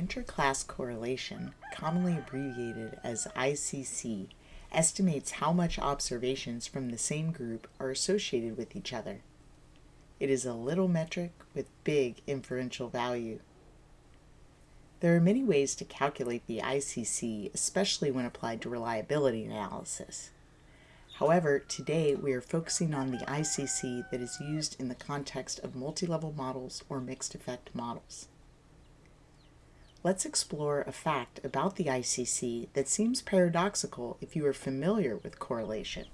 intraclass correlation, commonly abbreviated as ICC, estimates how much observations from the same group are associated with each other. It is a little metric with big inferential value. There are many ways to calculate the ICC, especially when applied to reliability analysis. However, today we are focusing on the ICC that is used in the context of multi-level models or mixed effect models. Let's explore a fact about the ICC that seems paradoxical if you are familiar with correlation.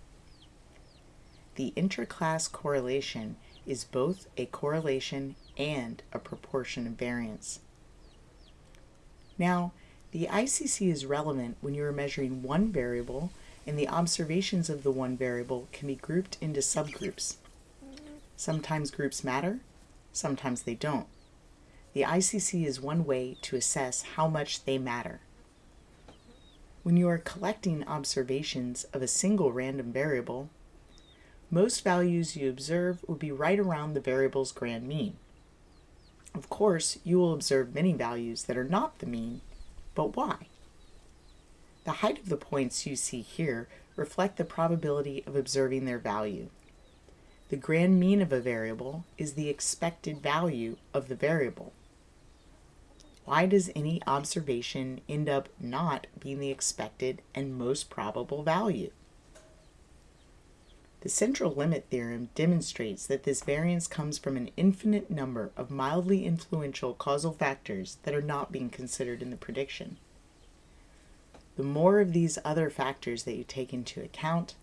The intraclass correlation is both a correlation and a proportion of variance. Now, the ICC is relevant when you are measuring one variable and the observations of the one variable can be grouped into subgroups. Sometimes groups matter, sometimes they don't. The ICC is one way to assess how much they matter. When you are collecting observations of a single random variable, most values you observe will be right around the variable's grand mean. Of course, you will observe many values that are not the mean, but why? The height of the points you see here reflect the probability of observing their value. The grand mean of a variable is the expected value of the variable. Why does any observation end up not being the expected and most probable value? The central limit theorem demonstrates that this variance comes from an infinite number of mildly influential causal factors that are not being considered in the prediction. The more of these other factors that you take into account,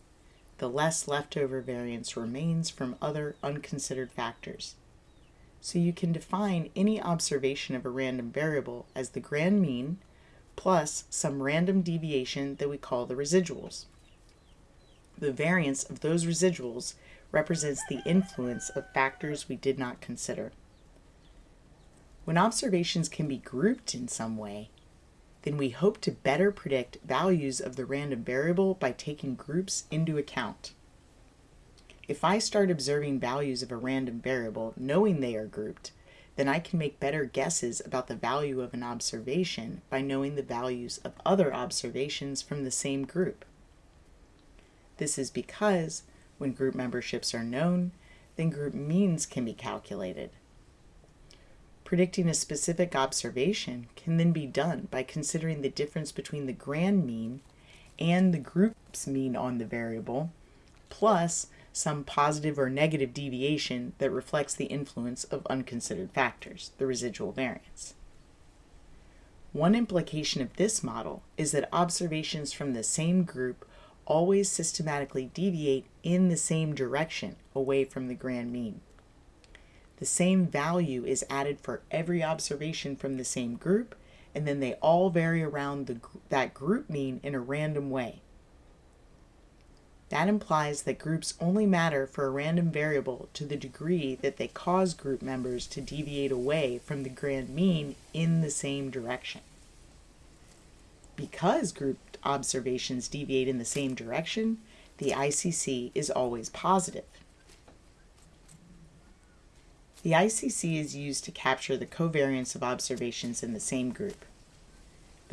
the less leftover variance remains from other unconsidered factors. So you can define any observation of a random variable as the grand mean plus some random deviation that we call the residuals. The variance of those residuals represents the influence of factors we did not consider. When observations can be grouped in some way, then we hope to better predict values of the random variable by taking groups into account. If I start observing values of a random variable knowing they are grouped, then I can make better guesses about the value of an observation by knowing the values of other observations from the same group. This is because when group memberships are known, then group means can be calculated. Predicting a specific observation can then be done by considering the difference between the grand mean and the group's mean on the variable, plus some positive or negative deviation that reflects the influence of unconsidered factors, the residual variance. One implication of this model is that observations from the same group always systematically deviate in the same direction away from the grand mean. The same value is added for every observation from the same group, and then they all vary around the, that group mean in a random way. That implies that groups only matter for a random variable to the degree that they cause group members to deviate away from the grand mean in the same direction. Because group observations deviate in the same direction, the ICC is always positive. The ICC is used to capture the covariance of observations in the same group.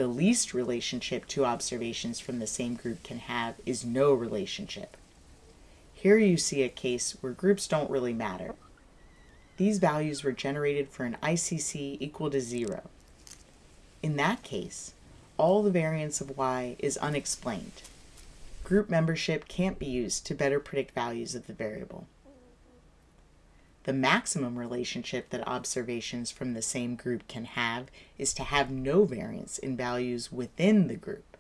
The least relationship two observations from the same group can have is no relationship. Here you see a case where groups don't really matter. These values were generated for an ICC equal to zero. In that case, all the variance of y is unexplained. Group membership can't be used to better predict values of the variable. The maximum relationship that observations from the same group can have is to have no variance in values within the group.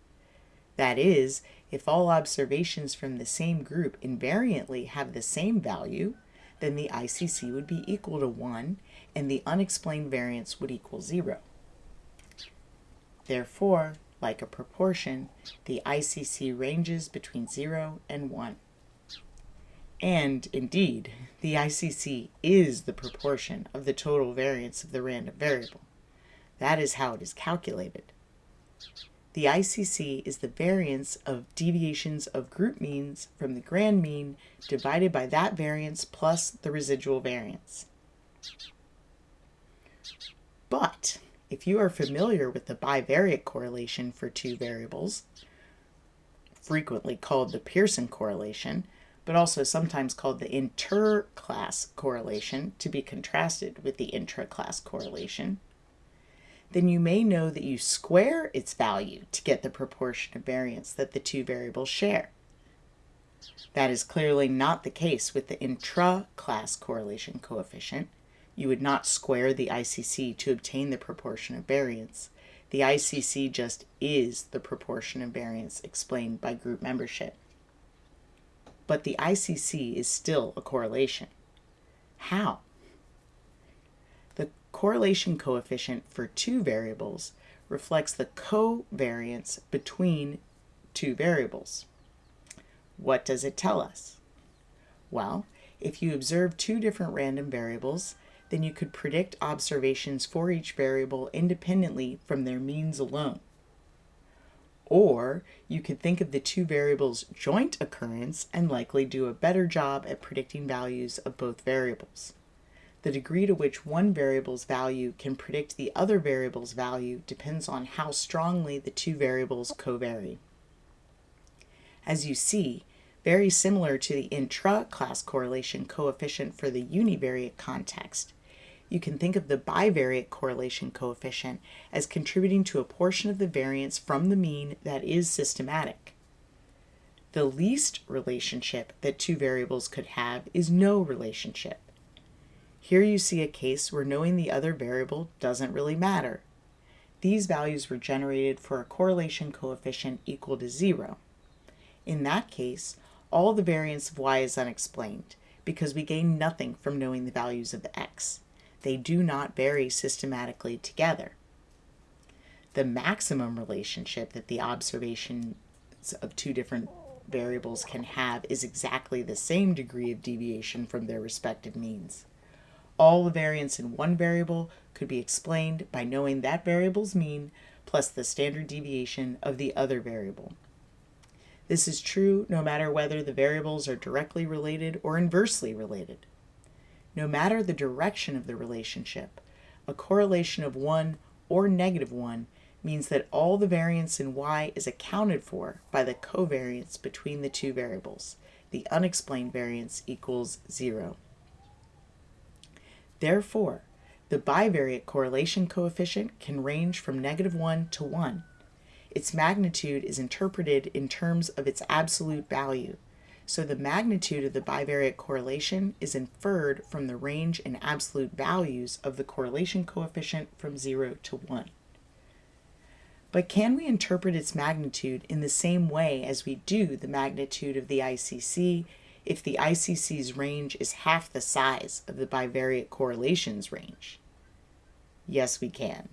That is, if all observations from the same group invariantly have the same value, then the ICC would be equal to 1 and the unexplained variance would equal 0. Therefore, like a proportion, the ICC ranges between 0 and 1. And indeed, the ICC is the proportion of the total variance of the random variable. That is how it is calculated. The ICC is the variance of deviations of group means from the grand mean divided by that variance plus the residual variance. But if you are familiar with the bivariate correlation for two variables, frequently called the Pearson correlation, but also sometimes called the interclass correlation to be contrasted with the intraclass correlation, then you may know that you square its value to get the proportion of variance that the two variables share. That is clearly not the case with the intra-class correlation coefficient. You would not square the ICC to obtain the proportion of variance. The ICC just is the proportion of variance explained by group membership. But the ICC is still a correlation. How? The correlation coefficient for two variables reflects the covariance between two variables. What does it tell us? Well, if you observe two different random variables, then you could predict observations for each variable independently from their means alone. Or you could think of the two variables' joint occurrence and likely do a better job at predicting values of both variables. The degree to which one variable's value can predict the other variable's value depends on how strongly the two variables covary. As you see, very similar to the intra-class correlation coefficient for the univariate context. You can think of the bivariate correlation coefficient as contributing to a portion of the variance from the mean that is systematic. The least relationship that two variables could have is no relationship. Here you see a case where knowing the other variable doesn't really matter. These values were generated for a correlation coefficient equal to zero. In that case, all the variance of y is unexplained because we gain nothing from knowing the values of x. They do not vary systematically together. The maximum relationship that the observations of two different variables can have is exactly the same degree of deviation from their respective means. All the variance in one variable could be explained by knowing that variable's mean plus the standard deviation of the other variable. This is true no matter whether the variables are directly related or inversely related. No matter the direction of the relationship, a correlation of 1 or negative 1 means that all the variance in y is accounted for by the covariance between the two variables. The unexplained variance equals 0. Therefore, the bivariate correlation coefficient can range from negative 1 to 1 its magnitude is interpreted in terms of its absolute value. So the magnitude of the bivariate correlation is inferred from the range in absolute values of the correlation coefficient from 0 to 1. But can we interpret its magnitude in the same way as we do the magnitude of the ICC if the ICC's range is half the size of the bivariate correlation's range? Yes, we can.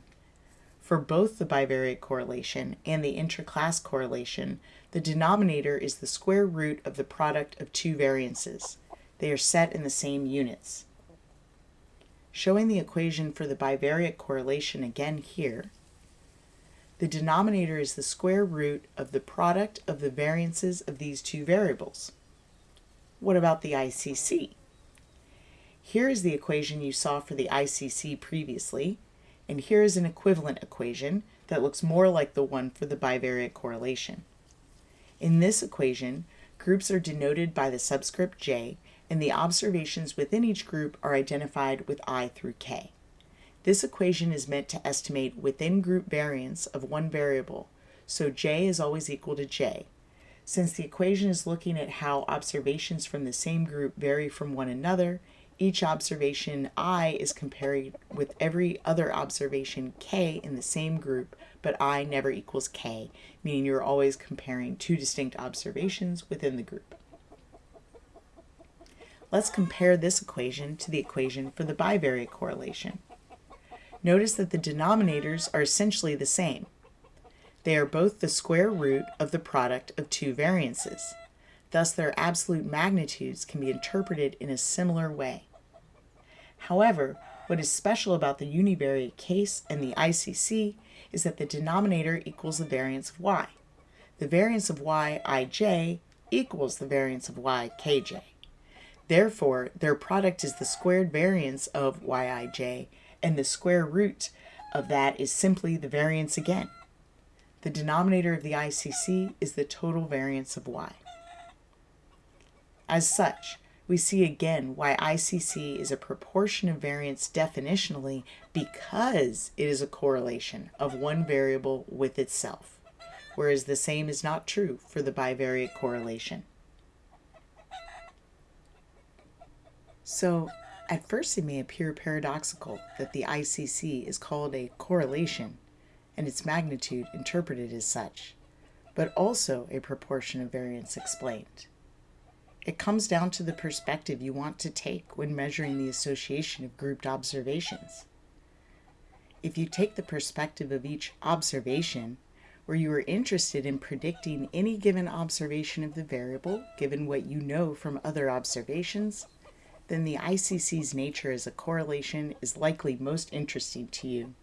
For both the bivariate correlation and the intraclass correlation, the denominator is the square root of the product of two variances. They are set in the same units. Showing the equation for the bivariate correlation again here, the denominator is the square root of the product of the variances of these two variables. What about the ICC? Here is the equation you saw for the ICC previously, and here is an equivalent equation that looks more like the one for the bivariate correlation. In this equation, groups are denoted by the subscript j, and the observations within each group are identified with i through k. This equation is meant to estimate within group variance of one variable, so j is always equal to j. Since the equation is looking at how observations from the same group vary from one another, each observation i is compared with every other observation k in the same group, but i never equals k, meaning you're always comparing two distinct observations within the group. Let's compare this equation to the equation for the bivariate correlation. Notice that the denominators are essentially the same. They are both the square root of the product of two variances. Thus, their absolute magnitudes can be interpreted in a similar way. However, what is special about the univariate case and the ICC is that the denominator equals the variance of y. The variance of y ij equals the variance of y kj. Therefore, their product is the squared variance of yij and the square root of that is simply the variance again. The denominator of the ICC is the total variance of y. As such, we see again why ICC is a proportion of variance definitionally because it is a correlation of one variable with itself, whereas the same is not true for the bivariate correlation. So, at first it may appear paradoxical that the ICC is called a correlation and its magnitude interpreted as such, but also a proportion of variance explained. It comes down to the perspective you want to take when measuring the association of grouped observations. If you take the perspective of each observation, where you are interested in predicting any given observation of the variable given what you know from other observations, then the ICC's nature as a correlation is likely most interesting to you.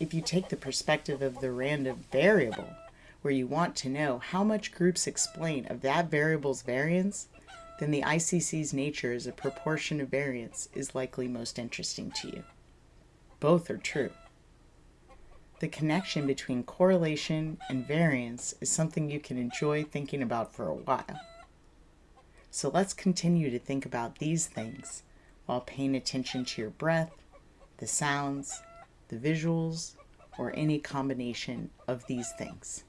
If you take the perspective of the random variable, where you want to know how much groups explain of that variable's variance, then the ICC's nature as a proportion of variance is likely most interesting to you. Both are true. The connection between correlation and variance is something you can enjoy thinking about for a while. So let's continue to think about these things while paying attention to your breath, the sounds, the visuals, or any combination of these things.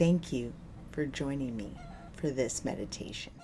Thank you for joining me for this meditation.